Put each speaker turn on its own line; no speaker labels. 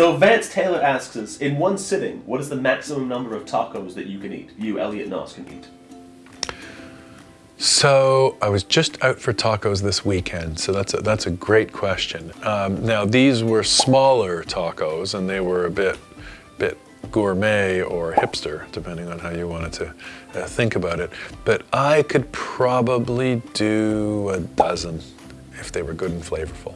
So Vance Taylor asks us, in one sitting, what is the maximum number of tacos that you can eat? You, Elliot Noss, can eat.
So I was just out for tacos this weekend, so that's a, that's a great question. Um, now these were smaller tacos, and they were a bit bit gourmet or hipster, depending on how you wanted to uh, think about it. But I could probably do a dozen if they were good and flavorful.